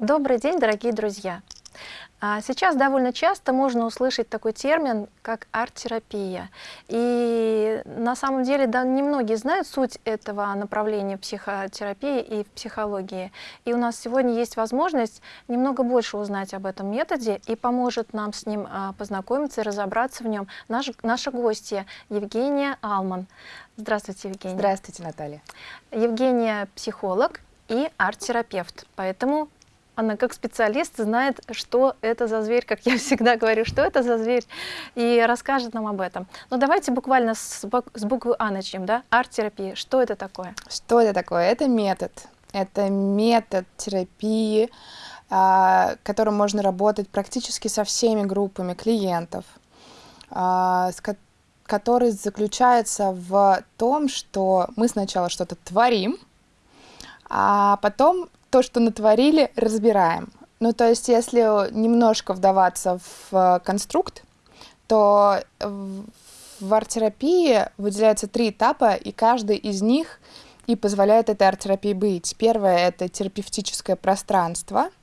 Добрый день, дорогие друзья! А, сейчас довольно часто можно услышать такой термин, как арт-терапия. И на самом деле да, немногие знают суть этого направления психотерапии и в психологии. И у нас сегодня есть возможность немного больше узнать об этом методе и поможет нам с ним а, познакомиться и разобраться в нем наш, наша гостья Евгения Алман. Здравствуйте, Евгения. Здравствуйте, Наталья. Евгения психолог и арт-терапевт, поэтому она как специалист знает, что это за зверь, как я всегда говорю, что это за зверь, и расскажет нам об этом. Но давайте буквально с, с буквы А начнем, да? Арт-терапия. Что это такое? Что это такое? Это метод. Это метод терапии, а, которым можно работать практически со всеми группами клиентов, а, который заключается в том, что мы сначала что-то творим, а потом то, что натворили, разбираем. Ну, то есть, если немножко вдаваться в э, конструкт, то в арт-терапии выделяются три этапа, и каждый из них и позволяет этой арт-терапии быть. Первое — это терапевтическое пространство —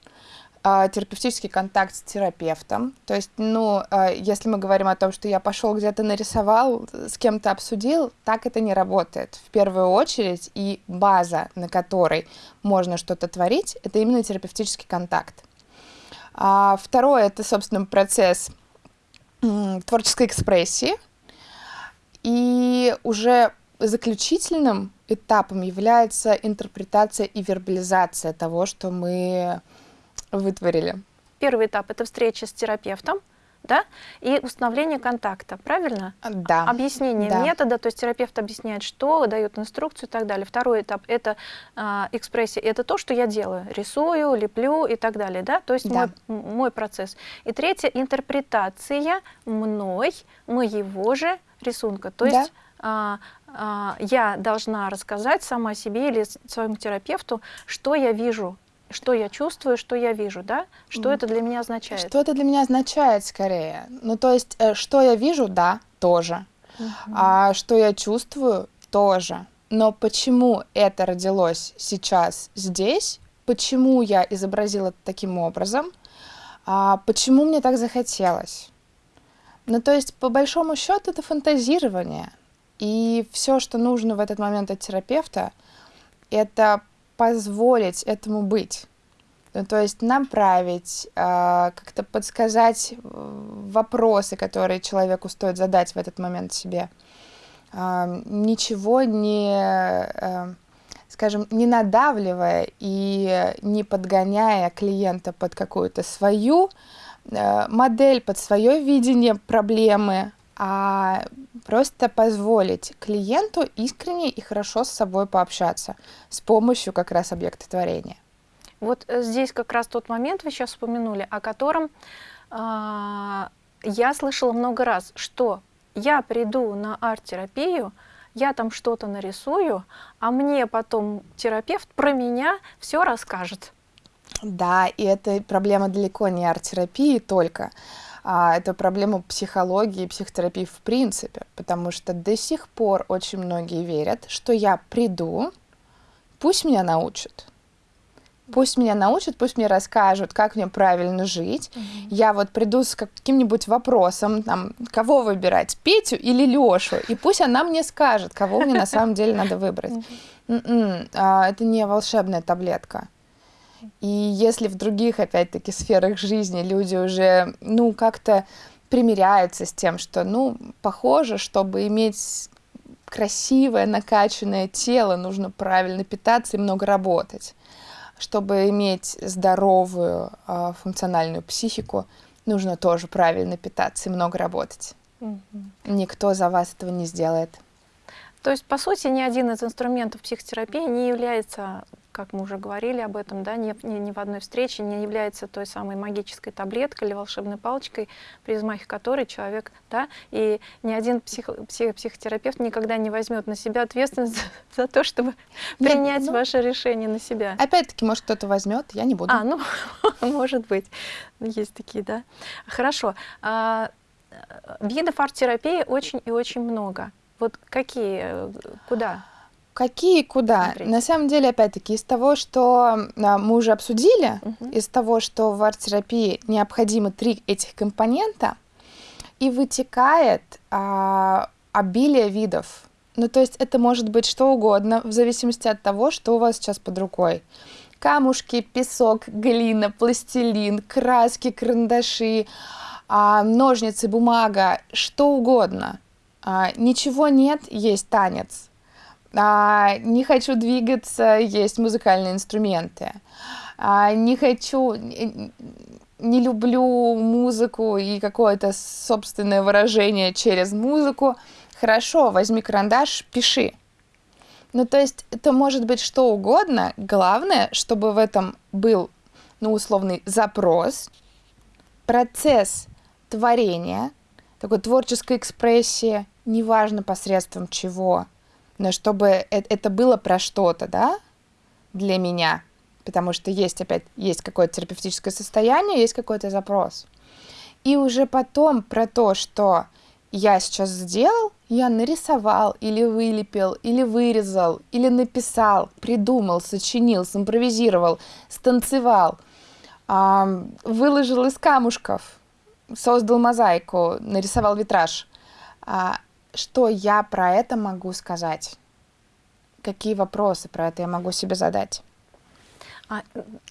терапевтический контакт с терапевтом. То есть, ну, а, если мы говорим о том, что я пошел где-то нарисовал, с кем-то обсудил, так это не работает. В первую очередь и база, на которой можно что-то творить, это именно терапевтический контакт. А второе — это, собственно, процесс творческой экспрессии. И уже заключительным этапом является интерпретация и вербализация того, что мы вытворили? Первый этап — это встреча с терапевтом, да, и установление контакта, правильно? Да. Объяснение да. метода, то есть терапевт объясняет, что, дает инструкцию и так далее. Второй этап — это э, экспрессия, это то, что я делаю, рисую, леплю и так далее, да, то есть да. Мой, мой процесс. И третье — интерпретация мной моего же рисунка, то есть да. э, э, я должна рассказать сама себе или своему терапевту, что я вижу что я чувствую, что я вижу, да? Что mm. это для меня означает? Что это для меня означает, скорее. Ну, то есть, э, что я вижу, да, тоже. Mm -hmm. А что я чувствую, тоже. Но почему это родилось сейчас здесь? Почему я изобразила таким образом? А почему мне так захотелось? Ну, то есть, по большому счету, это фантазирование. И все, что нужно в этот момент от терапевта, это позволить этому быть. Ну, то есть направить, э, как-то подсказать э, вопросы, которые человеку стоит задать в этот момент себе. Э, ничего не, э, скажем, не надавливая и не подгоняя клиента под какую-то свою э, модель, под свое видение проблемы, а просто позволить клиенту искренне и хорошо с собой пообщаться с помощью как раз объекта творения. Вот э, здесь как раз тот момент вы сейчас упомянули, о котором э, я слышала много раз, что я приду на арт-терапию, я там что-то нарисую, а мне потом терапевт про меня все расскажет. Да, и это проблема далеко не арт-терапии только а, это проблема психологии и психотерапии в принципе, потому что до сих пор очень многие верят, что я приду, пусть меня научат. Пусть меня научат, пусть мне расскажут, как мне правильно жить. Mm -hmm. Я вот приду с каким-нибудь вопросом, там, кого выбирать, Петю или Лешу, и пусть она мне скажет, кого мне на самом деле надо выбрать. Mm -hmm. Это не волшебная таблетка. И если в других, опять-таки, сферах жизни люди уже, ну, как-то примиряются с тем, что, ну, похоже, чтобы иметь красивое, накачанное тело, нужно правильно питаться и много работать. Чтобы иметь здоровую э, функциональную психику, нужно тоже правильно питаться и много работать. -hmm. Никто за вас этого не сделает. То есть, по сути, ни один из инструментов психотерапии не является как мы уже говорили об этом, да, ни, ни, ни в одной встрече не является той самой магической таблеткой или волшебной палочкой, при взмахе которой человек, да, и ни один псих, псих, психотерапевт никогда не возьмет на себя ответственность за то, чтобы Нет, принять ну, ваше решение на себя. Опять-таки, может, кто-то возьмет, я не буду. А, ну, может быть, есть такие, да. Хорошо. А, видов арт-терапии очень и очень много. Вот какие, куда? Какие, куда? Смотрите. На самом деле, опять-таки, из того, что а, мы уже обсудили, угу. из того, что в арт-терапии необходимы три этих компонента, и вытекает а, обилие видов. Ну, то есть это может быть что угодно, в зависимости от того, что у вас сейчас под рукой. Камушки, песок, глина, пластилин, краски, карандаши, а, ножницы, бумага, что угодно. А, ничего нет, есть танец. А, не хочу двигаться, есть музыкальные инструменты. А, не хочу, не люблю музыку и какое-то собственное выражение через музыку. Хорошо, возьми карандаш, пиши. Ну, то есть это может быть что угодно. Главное, чтобы в этом был, ну, условный запрос, процесс творения, такой творческой экспрессии, неважно посредством чего, но чтобы это было про что-то, да, для меня, потому что есть опять, есть какое-то терапевтическое состояние, есть какой-то запрос. И уже потом про то, что я сейчас сделал, я нарисовал или вылепил, или вырезал, или написал, придумал, сочинил, симпровизировал, станцевал, выложил из камушков, создал мозаику, нарисовал витраж. Что я про это могу сказать? Какие вопросы про это я могу себе задать? А,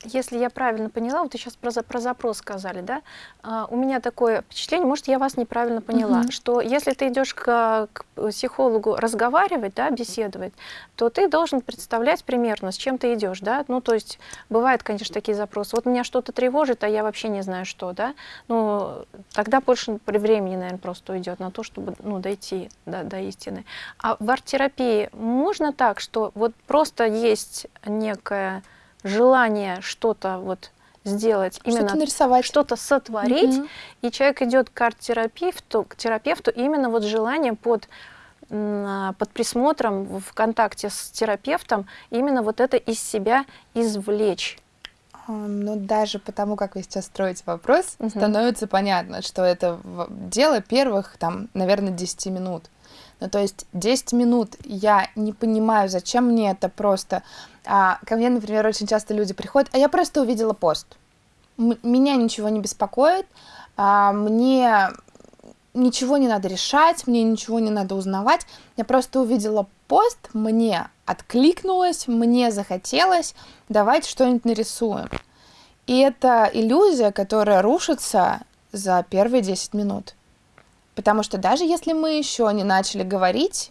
если я правильно поняла, вот вы сейчас про, про запрос сказали, да? А, у меня такое впечатление, может, я вас неправильно поняла, угу. что если ты идешь к, к психологу разговаривать, да, беседовать, то ты должен представлять примерно, с чем ты идешь, да? Ну, то есть бывают, конечно, такие запросы. Вот меня что-то тревожит, а я вообще не знаю, что, да? Ну, тогда больше времени, наверное, просто уйдет на то, чтобы, ну, дойти до, до истины. А в арт-терапии можно так, что вот просто есть некая желание что-то вот сделать, именно что-то нарисовать, что-то сотворить, mm-hmm. и человек идет к арт-терапевту, к терапевту именно вот желание под под присмотром в контакте с терапевтом именно вот это из себя извлечь. А, ну, даже потому, как вы сейчас строите вопрос, угу. становится понятно, что это дело первых, там, наверное, 10 минут. Ну, то есть 10 минут я не понимаю, зачем мне это просто а, ко мне, например, очень часто люди приходят, а я просто увидела пост. М- меня ничего не беспокоит, а, мне ничего не надо решать, мне ничего не надо узнавать. Я просто увидела пост, мне откликнулось, мне захотелось, давайте что-нибудь нарисуем. И это иллюзия, которая рушится за первые 10 минут. Потому что даже если мы еще не начали говорить,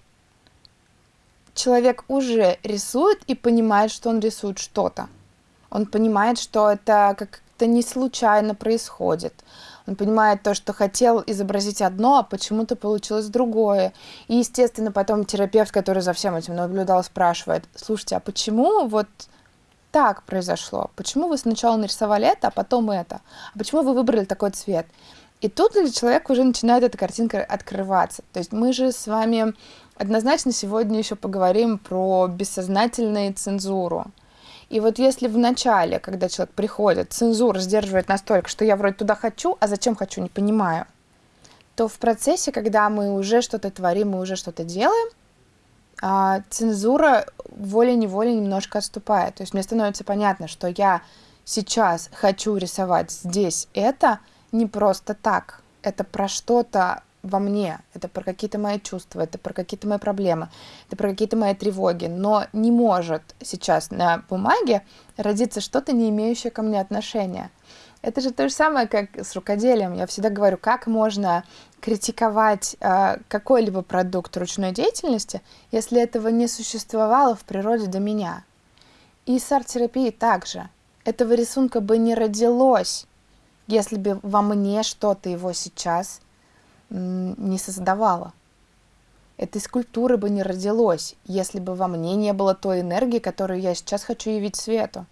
человек уже рисует и понимает, что он рисует что-то. Он понимает, что это как-то не случайно происходит. Он понимает то, что хотел изобразить одно, а почему-то получилось другое. И, естественно, потом терапевт, который за всем этим наблюдал, спрашивает, слушайте, а почему вот так произошло? Почему вы сначала нарисовали это, а потом это? А почему вы выбрали такой цвет? И тут для человека уже начинает эта картинка открываться. То есть мы же с вами Однозначно сегодня еще поговорим про бессознательную цензуру. И вот если в начале, когда человек приходит, цензура сдерживает настолько, что я вроде туда хочу, а зачем хочу, не понимаю, то в процессе, когда мы уже что-то творим, мы уже что-то делаем, а, цензура волей-неволей немножко отступает. То есть мне становится понятно, что я сейчас хочу рисовать здесь это не просто так. Это про что-то во мне, это про какие-то мои чувства, это про какие-то мои проблемы, это про какие-то мои тревоги, но не может сейчас на бумаге родиться что-то, не имеющее ко мне отношения. Это же то же самое, как с рукоделием. Я всегда говорю, как можно критиковать э, какой-либо продукт ручной деятельности, если этого не существовало в природе до меня. И с арт-терапией также. Этого рисунка бы не родилось, если бы во мне что-то его сейчас не создавала. Этой скульптуры бы не родилось, если бы во мне не было той энергии, которую я сейчас хочу явить свету.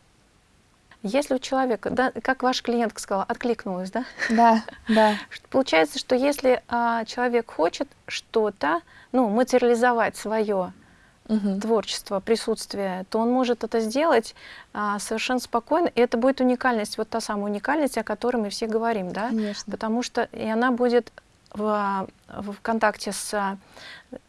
Если у человека, да, как ваш клиент сказал, откликнулась, да? Да, да. Получается, что если а, человек хочет что-то, ну, материализовать свое угу. творчество, присутствие, то он может это сделать а, совершенно спокойно, и это будет уникальность, вот та самая уникальность, о которой мы все говорим, да? Конечно. Потому что и она будет в, в контакте с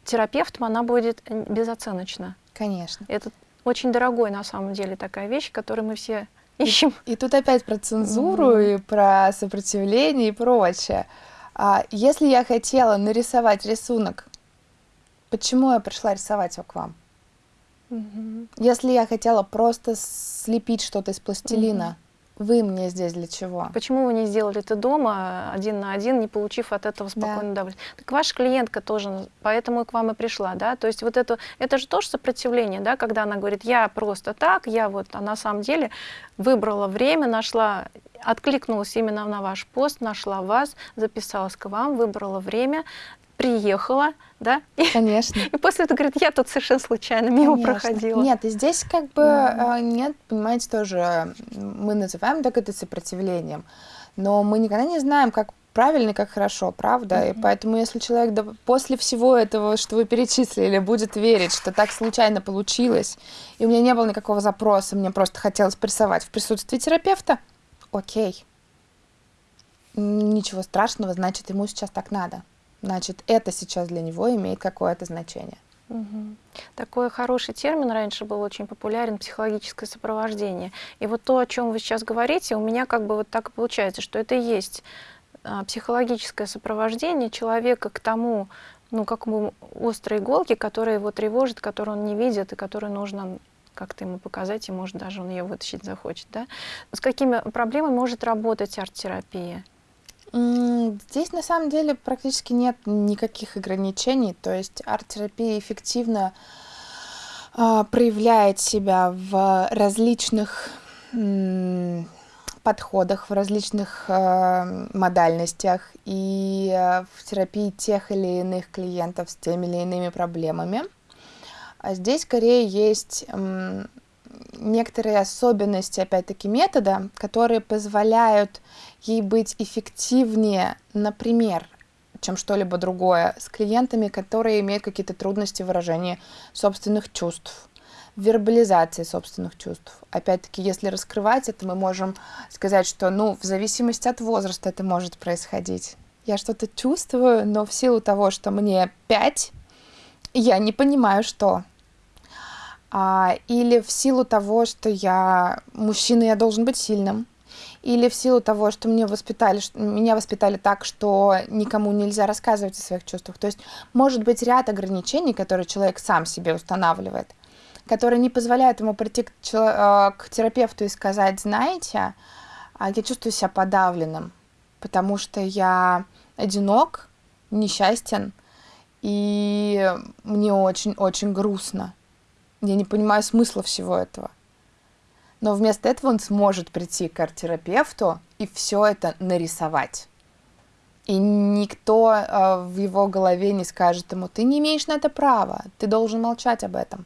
терапевтом, она будет безоценочна. Конечно. Это очень дорогой на самом деле такая вещь, которую мы все ищем. И, и тут опять про цензуру mm-hmm. и про сопротивление и прочее. А если я хотела нарисовать рисунок, почему я пришла рисовать его к вам? Mm-hmm. Если я хотела просто слепить что-то из пластилина, mm-hmm. Вы мне здесь для чего? Почему вы не сделали это дома один на один, не получив от этого спокойно да. удовольствие? Так ваша клиентка тоже, поэтому и к вам и пришла, да? То есть вот это, это же тоже сопротивление, да, когда она говорит, я просто так, я вот, а на самом деле выбрала время, нашла откликнулась именно на ваш пост, нашла вас, записалась к вам, выбрала время, приехала, да? Конечно. И, после этого говорит, я тут совершенно случайно мимо Конечно. проходила. Нет, и здесь как бы mm. нет, понимаете, тоже мы называем так это сопротивлением, но мы никогда не знаем, как правильно как хорошо, правда? Mm-hmm. И поэтому, если человек да, после всего этого, что вы перечислили, будет верить, что так случайно получилось, и у меня не было никакого запроса, мне просто хотелось прессовать в присутствии терапевта, окей. Ничего страшного, значит, ему сейчас так надо. Значит, это сейчас для него имеет какое-то значение. Угу. Такой хороший термин раньше был очень популярен психологическое сопровождение. И вот то, о чем вы сейчас говорите, у меня как бы вот так получается, что это и есть а, психологическое сопровождение человека к тому, ну, как бы острой иголке, которая его тревожит, которую он не видит и которую нужно как-то ему показать, и может даже он ее вытащить захочет. Да? С какими проблемами может работать арт-терапия? Здесь на самом деле практически нет никаких ограничений, то есть арт-терапия эффективно э, проявляет себя в различных подходах, в различных э, модальностях и э, в терапии тех или иных клиентов с теми или иными проблемами. А здесь скорее есть некоторые особенности, опять-таки, метода, которые позволяют ей быть эффективнее, например, чем что-либо другое, с клиентами, которые имеют какие-то трудности в выражении собственных чувств, вербализации собственных чувств. Опять-таки, если раскрывать это, мы можем сказать, что, ну, в зависимости от возраста это может происходить. Я что-то чувствую, но в силу того, что мне 5, я не понимаю, что а, или в силу того, что я мужчина, я должен быть сильным, или в силу того, что мне воспитали, меня воспитали так, что никому нельзя рассказывать о своих чувствах. То есть может быть ряд ограничений, которые человек сам себе устанавливает, которые не позволяют ему прийти к, а, к терапевту и сказать, знаете, а я чувствую себя подавленным, потому что я одинок, несчастен, и мне очень-очень грустно. Я не понимаю смысла всего этого. Но вместо этого он сможет прийти к арт-терапевту и все это нарисовать. И никто э, в его голове не скажет ему, ты не имеешь на это права, ты должен молчать об этом.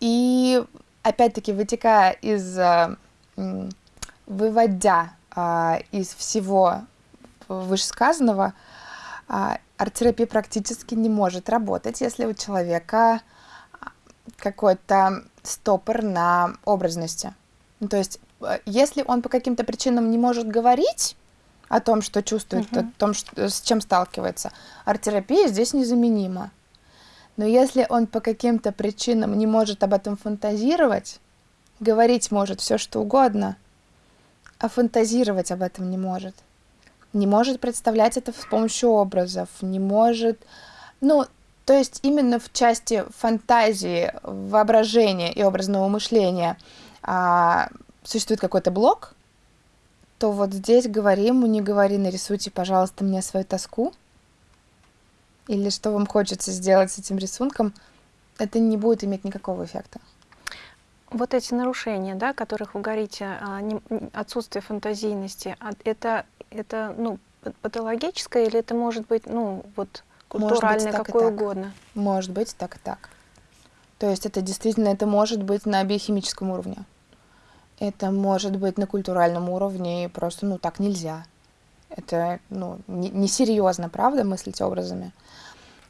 И опять-таки, вытекая из, э, выводя э, из всего вышесказанного, э, арт-терапия практически не может работать, если у человека какой-то стопор на образности. Ну, то есть, э, если он по каким-то причинам не может говорить о том, что чувствует, uh-huh. о том, что, с чем сталкивается, арт-терапия здесь незаменима. Но если он по каким-то причинам не может об этом фантазировать, говорить может все что угодно, а фантазировать об этом не может – не может представлять это с помощью образов, не может... Ну, то есть именно в части фантазии, воображения и образного мышления а, существует какой-то блок, то вот здесь говори ему, не говори, нарисуйте, пожалуйста, мне свою тоску. Или что вам хочется сделать с этим рисунком, это не будет иметь никакого эффекта. Вот эти нарушения, да, которых вы говорите, а, отсутствие фантазийности, а это это ну, патологическое или это может быть ну, вот, культуральное, быть, какое угодно? Может быть так и так. То есть это действительно, это может быть на биохимическом уровне. Это может быть на культуральном уровне, и просто, ну, так нельзя. Это, ну, несерьезно, не правда, мыслить образами.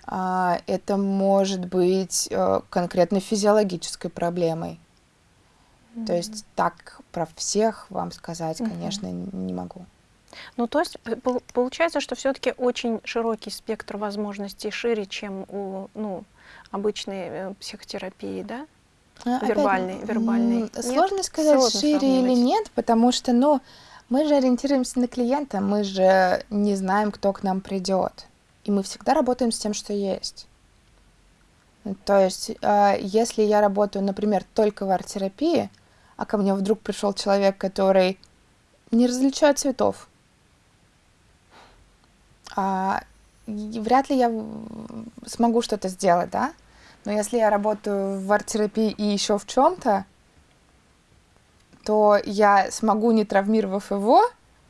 А, это может быть э, конкретно физиологической проблемой. Mm-hmm. То есть так про всех вам сказать, конечно, mm-hmm. не могу. Ну, то есть получается, что все-таки очень широкий спектр возможностей, шире, чем у ну, обычной э, психотерапии, да? А, вербальный, опять, вербальный. Сложно нет? сказать, сложно шире сравнивать. или нет, потому что, ну, мы же ориентируемся на клиента, мы же не знаем, кто к нам придет. И мы всегда работаем с тем, что есть. То есть, э, если я работаю, например, только в арт-терапии, а ко мне вдруг пришел человек, который не различает цветов, а, вряд ли я смогу что-то сделать, да? Но если я работаю в арт-терапии и еще в чем-то, то я смогу, не травмировав его,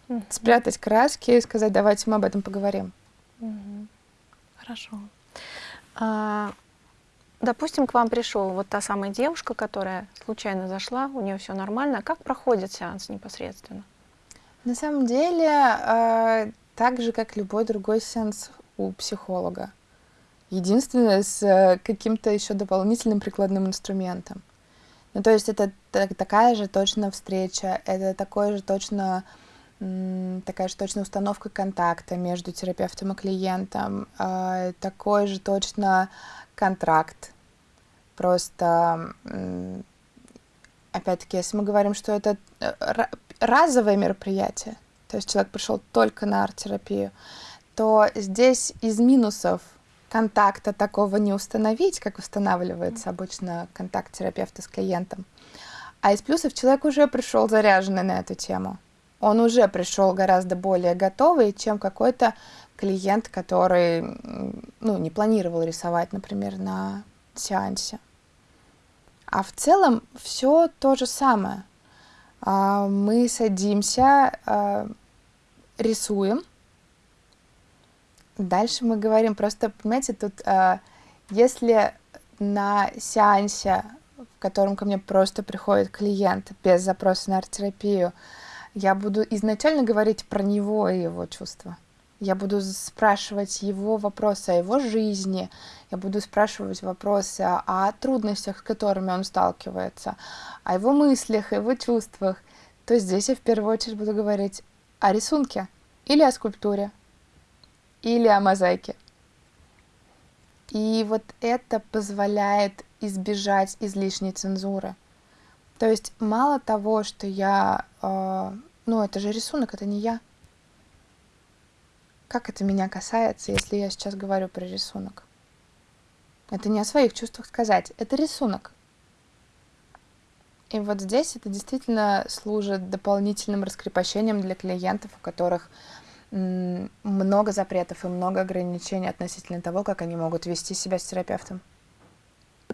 mm-hmm. спрятать краски и сказать, давайте мы об этом поговорим. Mm-hmm. Хорошо. А, допустим, к вам пришел вот та самая девушка, которая случайно зашла, у нее все нормально. Как проходит сеанс непосредственно? На самом деле, э, так же, как любой другой сеанс у психолога. Единственное, с э, каким-то еще дополнительным прикладным инструментом. Ну, то есть это такая же точно встреча, это такое же точно такая же точно установка контакта между терапевтом и клиентом, э, такой же точно контракт. Просто, опять-таки, если мы говорим, что это э, разовое мероприятие, то есть человек пришел только на арт-терапию, то здесь из минусов контакта такого не установить, как устанавливается обычно контакт терапевта с клиентом. А из плюсов человек уже пришел заряженный на эту тему. Он уже пришел гораздо более готовый, чем какой-то клиент, который ну, не планировал рисовать, например, на сеансе. А в целом все то же самое. А, мы садимся, а, рисуем, Дальше мы говорим просто, понимаете, тут э, если на сеансе, в котором ко мне просто приходит клиент без запроса на арт-терапию, я буду изначально говорить про него и его чувства. Я буду спрашивать его вопросы о его жизни, я буду спрашивать вопросы о трудностях, с которыми он сталкивается, о его мыслях, о его чувствах. То здесь я в первую очередь буду говорить о рисунке или о скульптуре, или о мозаике. И вот это позволяет избежать излишней цензуры. То есть мало того, что я... Э, ну, это же рисунок, это не я. Как это меня касается, если я сейчас говорю про рисунок? Это не о своих чувствах сказать, это рисунок. И вот здесь это действительно служит дополнительным раскрепощением для клиентов, у которых много запретов и много ограничений относительно того, как они могут вести себя с терапевтом.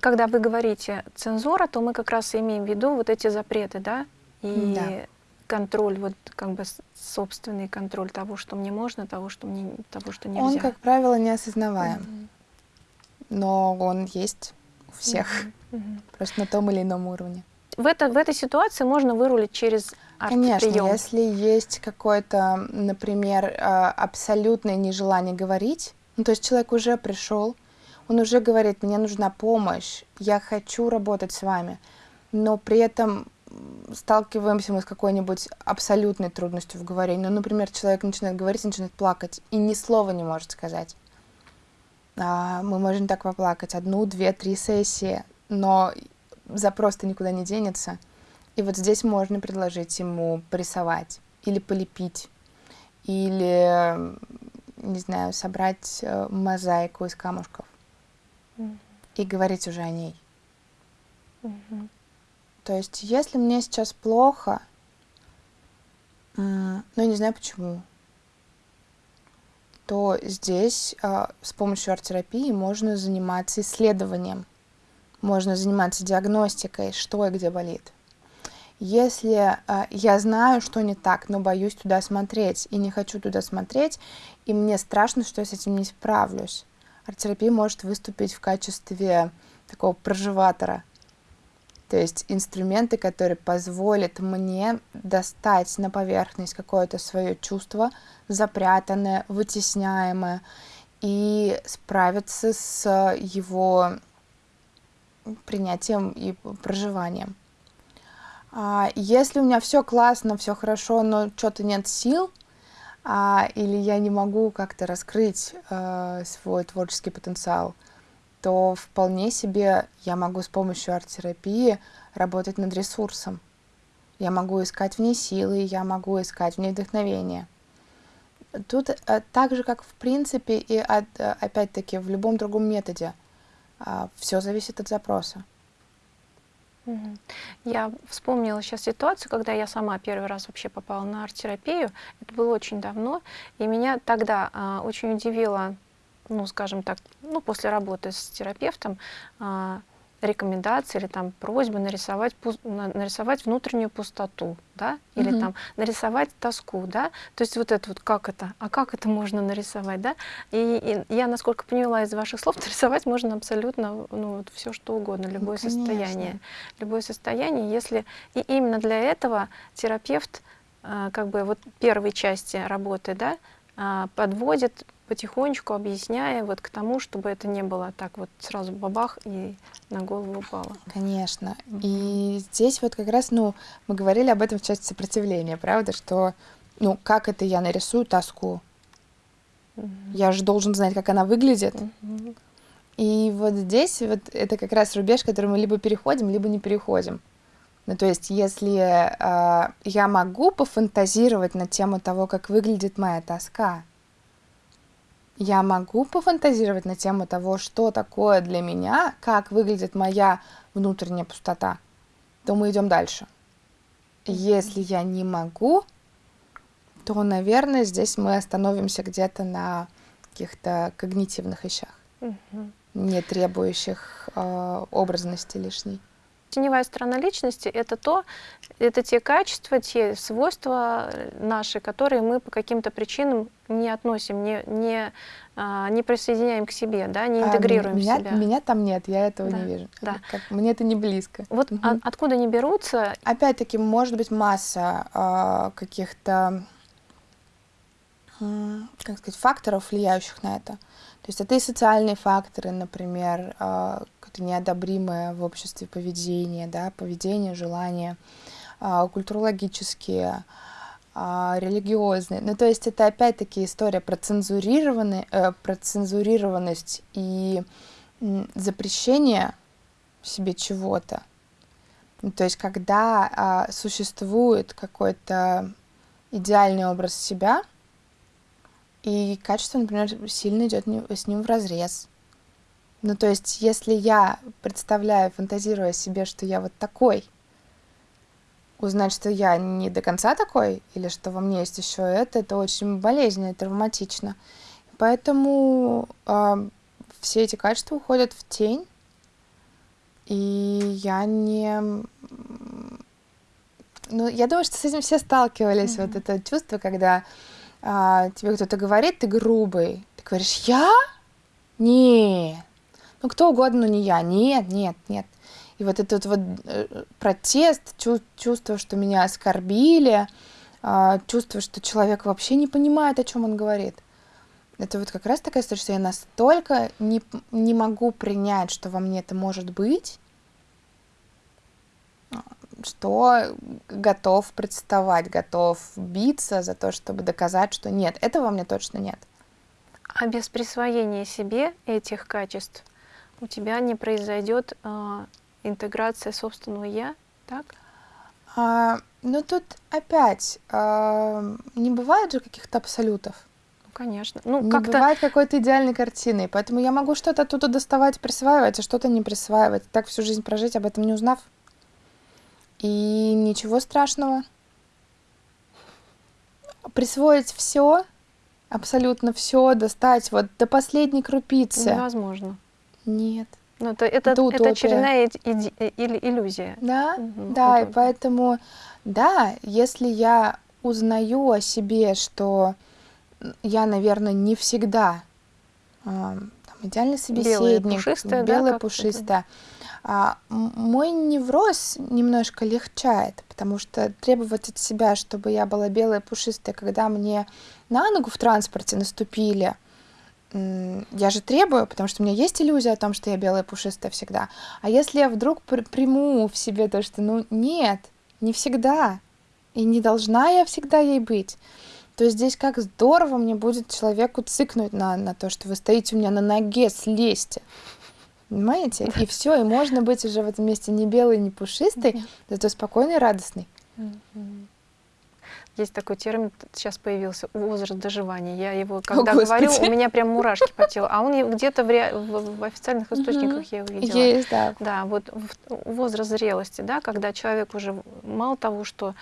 Когда вы говорите цензура, то мы как раз имеем в виду вот эти запреты, да? И да. контроль, вот как бы собственный контроль того, что мне можно, того, что мне, того, что нельзя. Он, как правило, не осознаваем, mm-hmm. но он есть у всех, mm-hmm. просто на том или ином уровне. В, это, в этой ситуации можно вырулить через Конечно, если есть какое-то, например, а, абсолютное нежелание говорить, ну, то есть человек уже пришел, он уже говорит, мне нужна помощь, я хочу работать с вами, но при этом сталкиваемся мы с какой-нибудь абсолютной трудностью в говорении. Ну, например, человек начинает говорить, начинает плакать и ни слова не может сказать. А, мы можем так поплакать одну, две, три сессии, но запрос-то никуда не денется – и вот здесь можно предложить ему порисовать или полепить, или, не знаю, собрать э, мозаику из камушков mm-hmm. и говорить уже о ней. Mm-hmm. То есть, если мне сейчас плохо, ну, я не знаю почему, то здесь э, с помощью арт-терапии можно заниматься исследованием, можно заниматься диагностикой, что и где болит. Если э, я знаю, что не так, но боюсь туда смотреть и не хочу туда смотреть, и мне страшно, что я с этим не справлюсь, арт-терапия может выступить в качестве такого проживатора. То есть инструменты, которые позволят мне достать на поверхность какое-то свое чувство, запрятанное, вытесняемое, и справиться с его принятием и проживанием. А, если у меня все классно, все хорошо, но что-то нет сил, а, или я не могу как-то раскрыть э, свой творческий потенциал, то вполне себе я могу с помощью арт-терапии работать над ресурсом. Я могу искать в ней силы, я могу искать в ней вдохновение. Тут э, так же, как в принципе и э, опять-таки в любом другом методе, все зависит от запроса. Я вспомнила сейчас ситуацию, когда я сама первый раз вообще попала на арт-терапию. Это было очень давно, и меня тогда а, очень удивило, ну, скажем так, ну, после работы с терапевтом, а, рекомендации или там просьбы нарисовать, нарисовать внутреннюю пустоту, да, или mm там нарисовать тоску, да, то есть вот это вот как это, а как это можно нарисовать, да, и, и я, насколько поняла из ваших слов, нарисовать можно абсолютно, ну, вот все что угодно, ну, любое ну, состояние, любое состояние, если, и именно для этого терапевт, э, как бы вот первой части работы, да, подводит потихонечку объясняя вот к тому, чтобы это не было так вот сразу бабах и на голову упало. Конечно. И здесь вот как раз, ну, мы говорили об этом в части сопротивления, правда, что, ну, как это я нарисую тоску? Я же должен знать, как она выглядит. И вот здесь вот это как раз рубеж, который мы либо переходим, либо не переходим. Ну, то есть, если э, я могу пофантазировать на тему того, как выглядит моя тоска, я могу пофантазировать на тему того, что такое для меня, как выглядит моя внутренняя пустота, то мы идем дальше. Если я не могу, то, наверное, здесь мы остановимся где-то на каких-то когнитивных вещах, угу. не требующих э, образности лишней. Теневая сторона личности — это то, это те качества, те свойства наши, которые мы по каким-то причинам не относим, не, не, а, не присоединяем к себе, да, не а, интегрируем а, меня, себя. Меня там нет, я этого да, не вижу. Да. Как, мне это не близко. Вот угу. от, откуда они берутся? Опять-таки, может быть, масса э, каких-то как сказать, факторов, влияющих на это. То есть это и социальные факторы, например, а, какое-то неодобримое в обществе поведение, да, поведение, желание, а, культурологические, а, религиозные. Ну, то есть это опять-таки история про, цензурированный, э, про цензурированность и запрещение себе чего-то. Ну, то есть когда существует какой-то идеальный образ себя, и качество, например, сильно идет с ним в разрез. Ну, то есть, если я представляю, фантазируя себе, что я вот такой, узнать, что я не до конца такой, или что во мне есть еще это, это очень болезненно и травматично. Поэтому э, все эти качества уходят в тень, и я не... Ну, я думаю, что с этим все сталкивались, mm-hmm. вот это чувство, когда а, тебе кто-то говорит, ты грубый, ты говоришь, я? Нет. Ну, кто угодно, но не я. Нет, нет, нет. И вот этот вот э, протест, чувство, что меня оскорбили, э, чувство, что человек вообще не понимает, о чем он говорит. Это вот как раз такая история, что я настолько не, не могу принять, что во мне это может быть, что готов представать, готов биться за то, чтобы доказать, что нет, этого во мне точно нет. А без присвоения себе этих качеств у тебя не произойдет э, интеграция собственного я, так? А, ну тут опять э, не бывает же каких-то абсолютов. Ну, конечно. Ну, не бывает какой-то идеальной картины, поэтому я могу что-то оттуда доставать, присваивать, а что-то не присваивать. Так всю жизнь прожить, об этом не узнав. И ничего страшного. Присвоить все, абсолютно все, достать вот до последней крупицы. Невозможно. Нет. Ну, это, это, это, это очередная или иллюзия. Да, угу, да, утопия. и поэтому, да, если я узнаю о себе, что я, наверное, не всегда э, там, идеальный собеседник, белая пушистая, белая, да, пушистая, мой невроз немножко легчает, потому что требовать от себя, чтобы я была белая, пушистая, когда мне на ногу в транспорте наступили, я же требую, потому что у меня есть иллюзия о том, что я белая, пушистая всегда. А если я вдруг приму в себе то, что, ну, нет, не всегда, и не должна я всегда ей быть, то здесь как здорово мне будет человеку цикнуть на, на то, что вы стоите у меня на ноге, слезьте. Понимаете? И все, и можно быть уже в этом месте не белый, не пушистый, зато спокойный и радостный. Есть такой термин, сейчас появился, возраст доживания. Я его, когда О, говорю, у меня прям мурашки по телу. А он где-то в, в, в официальных источниках я его видела. Есть, да. Да, вот возраст зрелости, да, когда человек уже мало того, что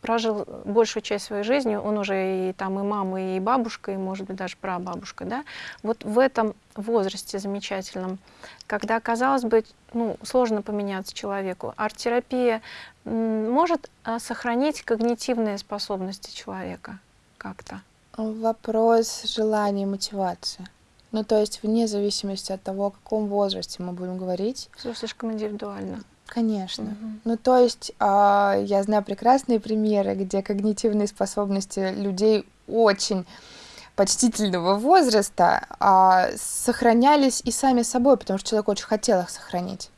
прожил большую часть своей жизни, он уже и там и мама, и бабушка, и, может быть, даже прабабушка, да, вот в этом возрасте замечательном, когда, казалось бы, ну, сложно поменяться человеку, арт-терапия может а, сохранить когнитивные способности человека как-то? Вопрос желания и мотивации. Ну, то есть вне зависимости от того, о каком возрасте мы будем говорить. Все слишком индивидуально. Конечно. Угу. Ну, то есть э, я знаю прекрасные примеры, где когнитивные способности людей очень почтительного возраста э, сохранялись и сами собой, потому что человек очень хотел их сохранить.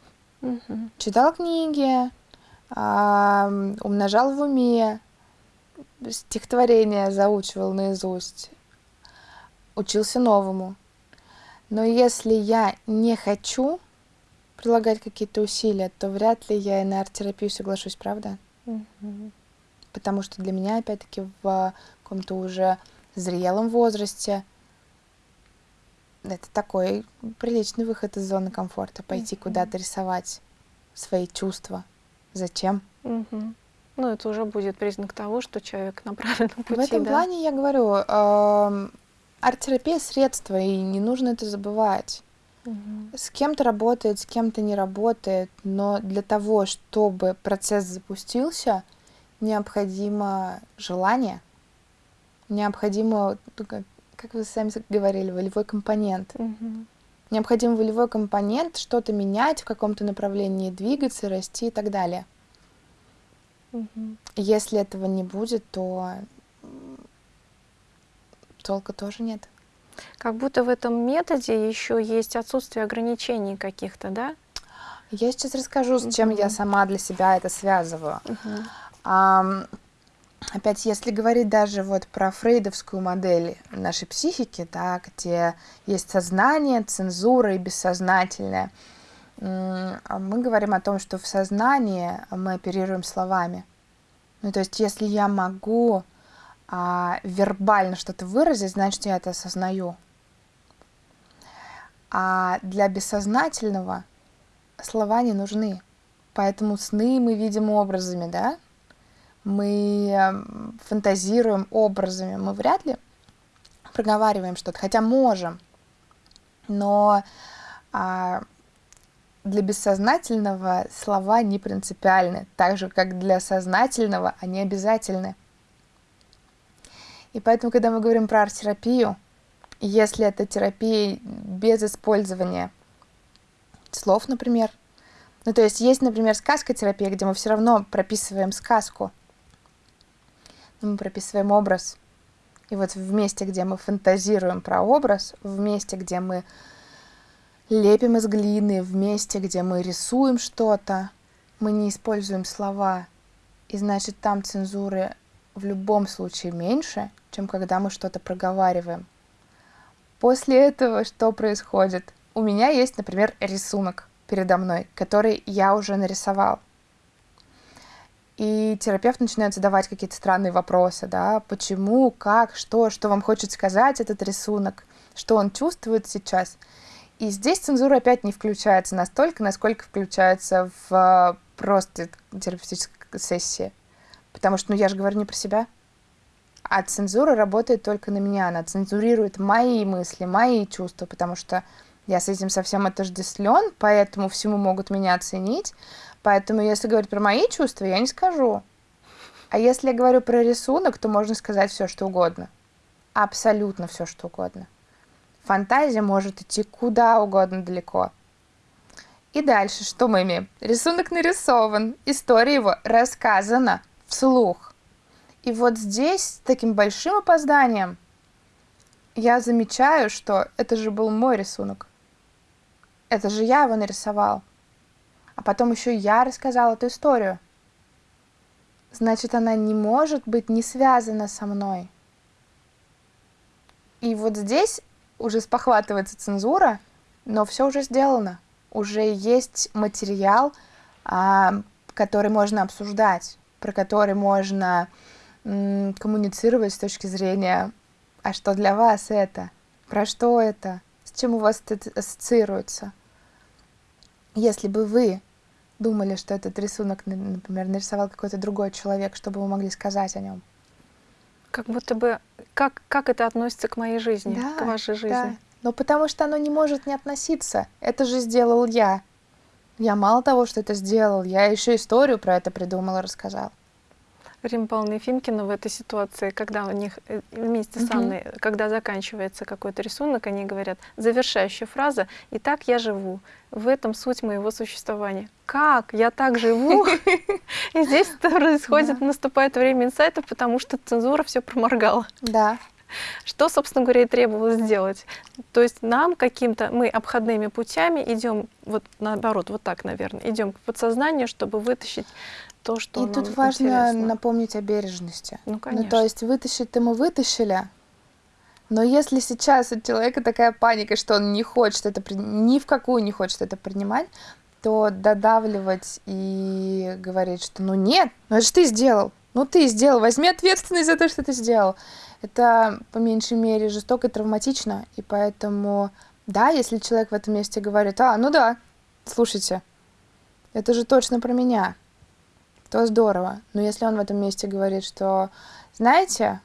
Угу. Читал книги, э, умножал в уме, стихотворение заучивал наизусть, учился новому. Но если я не хочу прилагать какие-то усилия, то вряд ли я и на арт-терапию соглашусь, правда? Mm-hmm. Потому что для меня, опять-таки, в каком-то уже зрелом возрасте это такой приличный выход из зоны комфорта, пойти mm-hmm. куда-то рисовать свои чувства. Зачем? Mm-hmm. Ну, это уже будет признак того, что человек на правильном пути. В этом да? плане я говорю, э, арт-терапия средство, и не нужно это забывать. С кем-то работает, с кем-то не работает, но для того, чтобы процесс запустился, необходимо желание, необходимо, ну, как, как вы сами говорили, волевой компонент. Угу. Необходим волевой компонент, что-то менять в каком-то направлении, двигаться, расти и так далее. Угу. Если этого не будет, то толка тоже нет. Как будто в этом методе еще есть отсутствие ограничений каких-то, да? Я сейчас расскажу, с чем uh я сама для себя это связываю. uh А, опять, если говорить даже вот про фрейдовскую модель нашей психики, да, где есть сознание, цензура и бессознательное, мы говорим о том, что в сознании мы оперируем словами. Ну, то есть, если я могу а, вербально что-то выразить, значит, я это осознаю. А для бессознательного слова не нужны. Поэтому сны мы видим образами, да? Мы эм, фантазируем образами. Мы вряд ли проговариваем что-то, хотя можем. Но а, для бессознательного слова не принципиальны, так же, как для сознательного они обязательны. И поэтому, когда мы говорим про арт-терапию, если это терапия без использования слов, например, ну, то есть есть, например, сказкотерапия, где мы все равно прописываем сказку, но мы прописываем образ. И вот в месте, где мы фантазируем про образ, в месте, где мы лепим из глины, в месте, где мы рисуем что-то, мы не используем слова. И значит, там цензуры в любом случае меньше, чем когда мы что-то проговариваем. После этого что происходит? У меня есть, например, рисунок передо мной, который я уже нарисовал. И терапевт начинает задавать какие-то странные вопросы, да, почему, как, что, что вам хочет сказать этот рисунок, что он чувствует сейчас. И здесь цензура опять не включается настолько, насколько включается в просто терапевтической сессии. Потому что, ну, я же говорю не про себя. А цензура работает только на меня. Она цензурирует мои мысли, мои чувства, потому что я с этим совсем отождествлен, поэтому всему могут меня оценить. Поэтому, если говорить про мои чувства, я не скажу. А если я говорю про рисунок, то можно сказать все, что угодно. Абсолютно все, что угодно. Фантазия может идти куда угодно далеко. И дальше что мы имеем? Рисунок нарисован, история его рассказана вслух. И вот здесь с таким большим опозданием я замечаю, что это же был мой рисунок. Это же я его нарисовал. А потом еще я рассказал эту историю. значит, она не может быть не связана со мной. И вот здесь уже спохватывается цензура, но все уже сделано. Уже есть материал, а, который можно обсуждать, про который можно коммуницировать с точки зрения, а что для вас это, про что это, с чем у вас это ассоциируется. Если бы вы думали, что этот рисунок, например, нарисовал какой-то другой человек, что бы вы могли сказать о нем? Как будто бы, как, как это относится к моей жизни, да, к вашей жизни? Да. Но потому что оно не может не относиться. Это же сделал я. Я мало того, что это сделал, я еще историю про это придумала, рассказала. Рим Павловна Ефимкина в этой ситуации, когда у них э, вместе с Анной, угу. когда заканчивается какой-то рисунок, они говорят, завершающая фраза «И так я живу». В этом суть моего существования. Как? Я так живу? И здесь происходит, наступает время инсайтов, потому что цензура все проморгала. Да. Что, собственно говоря, и требовалось сделать. То есть нам каким-то, мы обходными путями идем, вот наоборот, вот так, наверное, идем к подсознанию, чтобы вытащить то, что И тут важно интересно. напомнить о бережности. Ну, конечно. Ну, то есть вытащить-то мы вытащили, но если сейчас у человека такая паника, что он не хочет это, ни в какую не хочет это принимать, то додавливать и говорить, что ну нет, ну это же ты сделал, ну ты сделал, возьми ответственность за то, что ты сделал. Это по меньшей мере жестоко и травматично, и поэтому, да, если человек в этом месте говорит, а, ну да, слушайте, это же точно про меня, то здорово. Но если он в этом месте говорит, что, знаете,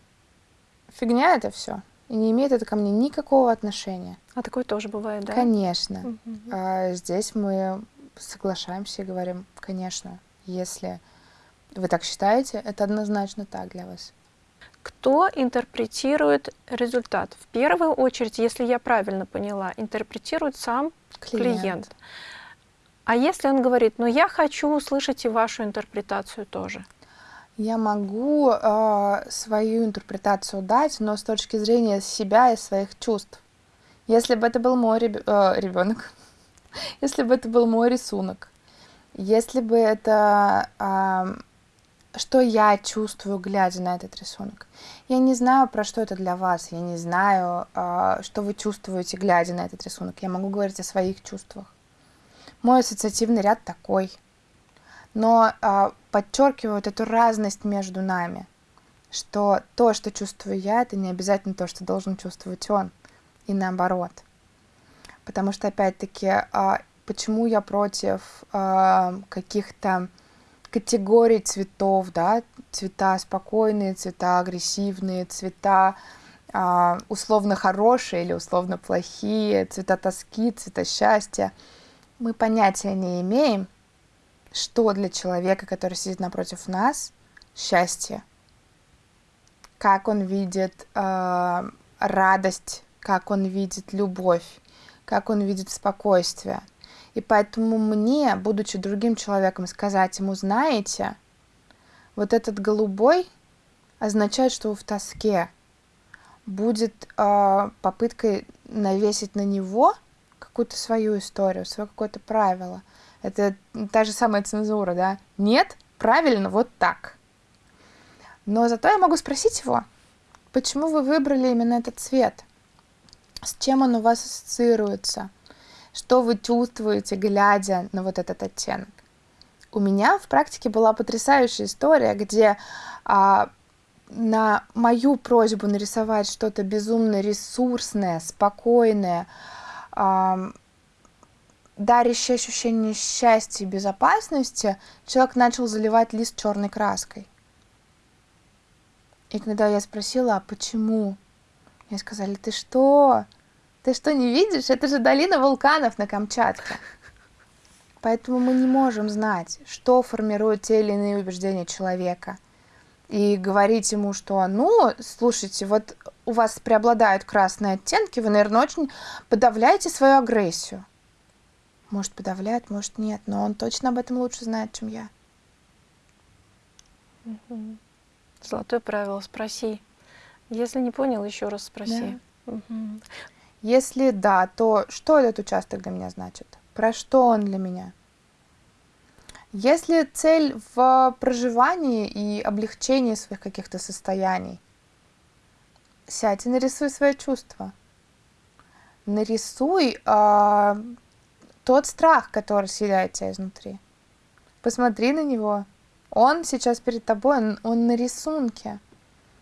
фигня это все, и не имеет это ко мне никакого отношения. А такое тоже бывает, да? Конечно. Угу. А здесь мы соглашаемся и говорим, конечно, если вы так считаете, это однозначно так для вас. Кто интерпретирует результат? В первую очередь, если я правильно поняла, интерпретирует сам клиент. клиент. А если он говорит, ну я хочу услышать и вашу интерпретацию тоже? Я могу э, свою интерпретацию дать, но с точки зрения себя и своих чувств. Если бы это был мой реб... э, ребенок, если бы это был мой рисунок, если бы это э, что я чувствую, глядя на этот рисунок. Я не знаю, про что это для вас, я не знаю, что вы чувствуете, глядя на этот рисунок. Я могу говорить о своих чувствах. Мой ассоциативный ряд такой. Но э, подчеркивают эту разность между нами, что то, что чувствую я, это не обязательно то, что должен чувствовать он, и наоборот. Потому что, опять-таки, э, почему я против э, каких-то категорий цветов, да, цвета спокойные, цвета агрессивные, цвета э, условно хорошие или условно плохие, цвета тоски, цвета счастья — мы понятия не имеем, что для человека, который сидит напротив нас, счастье, как он видит э, радость, как он видит любовь, как он видит спокойствие. И поэтому мне, будучи другим человеком, сказать ему, знаете, вот этот голубой означает, что вы в тоске. Будет э, попыткой навесить на него какую-то свою историю, свое какое-то правило. Это та же самая цензура, да? Нет, правильно, вот так. Но зато я могу спросить его, почему вы выбрали именно этот цвет? С чем он у вас ассоциируется? Что вы чувствуете, глядя на вот этот оттенок? У меня в практике была потрясающая история, где а, на мою просьбу нарисовать что-то безумно ресурсное, спокойное, дарящее ощущение счастья и безопасности, человек начал заливать лист черной краской. И когда я спросила, а почему? Мне сказали, ты что? Ты что, не видишь? Это же долина вулканов на Камчатке. Поэтому мы не можем знать, что формирует те или иные убеждения человека. И говорить ему, что, ну, слушайте, вот у вас преобладают красные оттенки, вы, наверное, очень подавляете свою агрессию. Может, подавляет, может, нет, но он точно об этом лучше знает, чем я. Золотое правило, спроси. Если не понял, еще раз спроси. Да. Угу. Если да, то что этот участок для меня значит? Про что он для меня? Если цель в проживании и облегчении своих каких-то состояний, сядь и нарисуй свои чувства. Нарисуй э, тот страх, который съедает тебя изнутри. Посмотри на него. Он сейчас перед тобой, он, он на рисунке.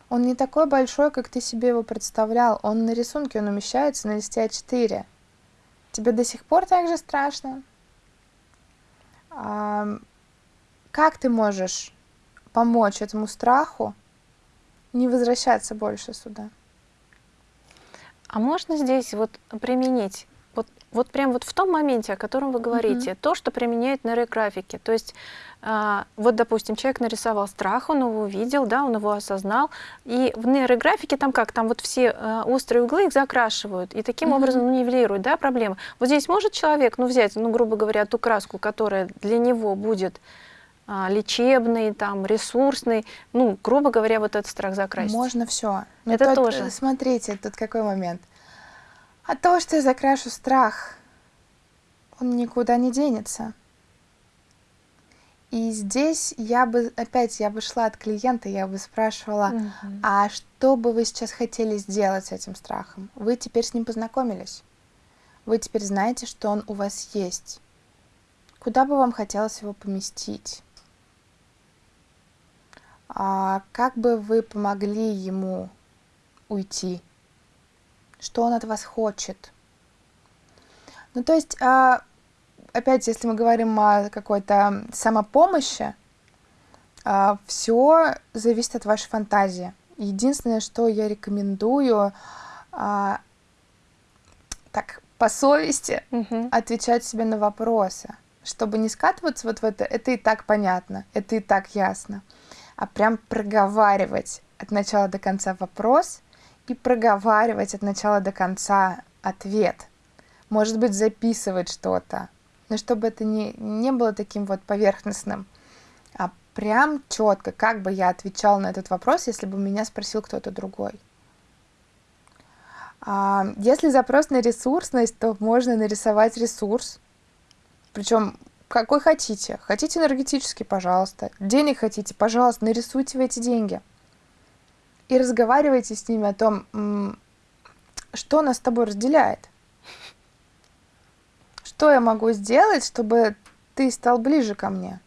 Он не такой большой, как ты себе его представлял. Он на рисунке, он умещается на листе А4. Тебе до сих пор так же страшно? Как ты можешь помочь этому страху не возвращаться больше сюда? А можно здесь вот применить вот, вот прям вот в том моменте, о котором вы говорите, mm-hmm. то, что применяет нейрографики. То есть, э, вот, допустим, человек нарисовал страх, он его увидел, да, он его осознал, и в нейрографике там как, там вот все э, острые углы их закрашивают, и таким mm-hmm. образом ну, нивелируют, да, проблемы. Вот здесь может человек, ну, взять, ну, грубо говоря, ту краску, которая для него будет а, лечебный, там, ресурсный, ну, грубо говоря, вот этот страх закрасить. Можно все. Это тут, тоже. Смотрите, тут какой момент. От того, что я закрашу страх, он никуда не денется. И здесь я бы, опять, я бы шла от клиента, я бы спрашивала, mm-hmm. а что бы вы сейчас хотели сделать с этим страхом? Вы теперь с ним познакомились. Вы теперь знаете, что он у вас есть. Куда бы вам хотелось его поместить? А как бы вы помогли ему уйти? Что он от вас хочет? Ну, то есть, а, опять, если мы говорим о какой-то самопомощи, а, все зависит от вашей фантазии. Единственное, что я рекомендую, а, так, по совести угу. отвечать себе на вопросы, чтобы не скатываться вот в это, это и так понятно, это и так ясно а прям проговаривать от начала до конца вопрос и проговаривать от начала до конца ответ. Может быть, записывать что-то, но чтобы это не, не было таким вот поверхностным, а прям четко, как бы я отвечал на этот вопрос, если бы меня спросил кто-то другой. А, если запрос на ресурсность, то можно нарисовать ресурс, причем какой хотите. Хотите энергетический, пожалуйста. Денег хотите, пожалуйста, нарисуйте в эти деньги. И разговаривайте с ними о том, что нас с тобой разделяет. Что я могу сделать, чтобы ты стал ближе ко мне?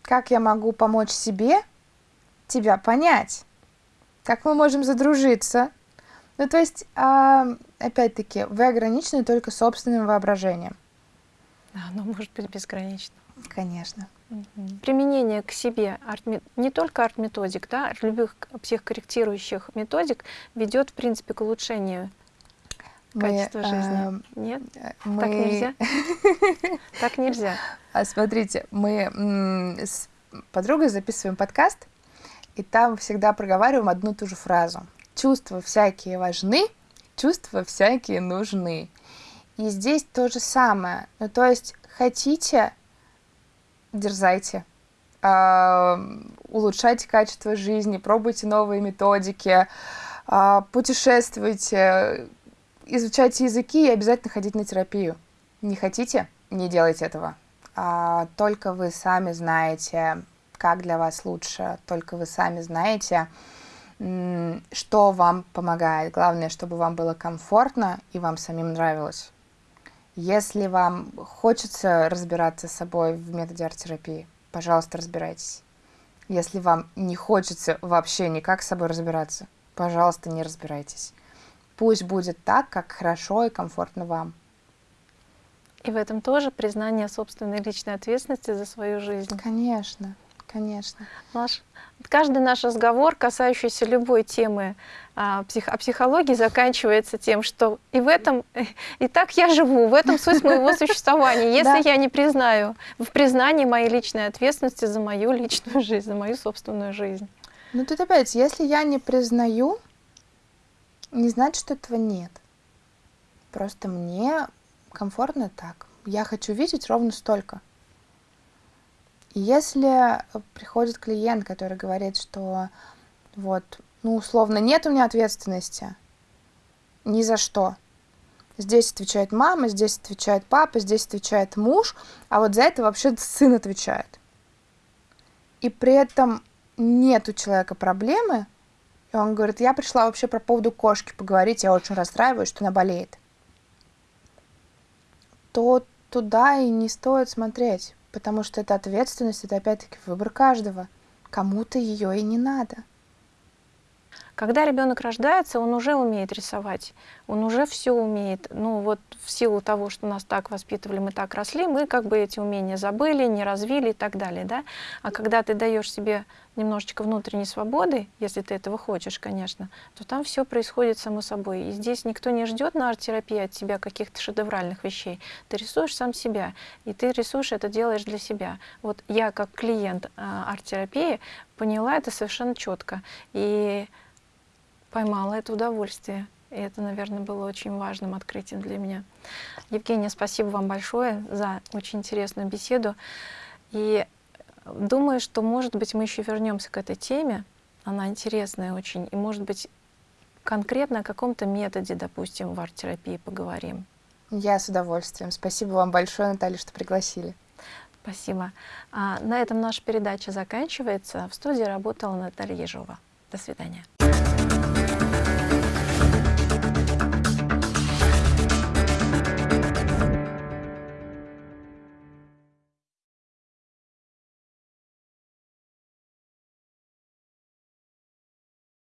Как я могу помочь себе тебя понять? Как мы можем задружиться? Ну, то есть, а, опять-таки, вы ограничены только собственным воображением. Оно может быть безгранично. Конечно. Угу. Применение к себе арт, не только арт-методик, да, любых психокорректирующих методик ведет, в принципе, к улучшению качества мы, жизни. Э, Нет? Мы... Так нельзя? Так нельзя. А смотрите, мы с подругой записываем подкаст, и там всегда проговариваем одну и ту же фразу. Чувства всякие важны, чувства всякие нужны. И здесь то же самое. Ну, то есть хотите, дерзайте, э, улучшайте качество жизни, пробуйте новые методики, э, путешествуйте, изучайте языки и обязательно ходите на терапию. Не хотите? Не делайте этого. А, только вы сами знаете, как для вас лучше, только вы сами знаете, что вам помогает. Главное, чтобы вам было комфортно и вам самим нравилось. Если вам хочется разбираться с собой в методе арт-терапии, пожалуйста, разбирайтесь. Если вам не хочется вообще никак с собой разбираться, пожалуйста, не разбирайтесь. Пусть будет так, как хорошо и комфортно вам. И в этом тоже признание собственной личной ответственности за свою жизнь. Конечно, конечно. Наш, каждый наш разговор, касающийся любой темы а, псих, о психологии, заканчивается тем, что и в этом, и так я живу, в этом суть моего существования. Если я не признаю, в признании моей личной ответственности за мою личную жизнь, за мою собственную жизнь. Ну тут опять, если я не признаю, не значит, что этого нет. Просто мне комфортно так. Я хочу видеть ровно столько. Если приходит клиент, который говорит, что вот, ну, условно, нет у меня ответственности ни за что, Здесь отвечает мама, здесь отвечает папа, здесь отвечает муж, а вот за это вообще сын отвечает. И при этом нет у человека проблемы, и он говорит, я пришла вообще по поводу кошки поговорить, я очень расстраиваюсь, что она болеет. То туда и не стоит смотреть, потому что это ответственность, это опять-таки выбор каждого. Кому-то ее и не надо. Когда ребенок рождается, он уже умеет рисовать, он уже все умеет. Ну вот в силу того, что нас так воспитывали, мы так росли, мы как бы эти умения забыли, не развили и так далее. Да? А когда ты даешь себе немножечко внутренней свободы, если ты этого хочешь, конечно, то там все происходит само собой. И здесь никто не ждет на арт-терапии от тебя каких-то шедевральных вещей. Ты рисуешь сам себя, и ты рисуешь это делаешь для себя. Вот я как клиент а, арт-терапии поняла это совершенно четко. И поймала это удовольствие. И это, наверное, было очень важным открытием для меня. Евгения, спасибо вам большое за очень интересную беседу. И думаю, что, может быть, мы еще вернемся к этой теме. Она интересная очень. И, может быть, конкретно о каком-то методе, допустим, в арт-терапии поговорим. Я с удовольствием. Спасибо вам большое, Наталья, что пригласили. Спасибо. А, на этом наша передача заканчивается. В студии работала Наталья Ежова. До свидания.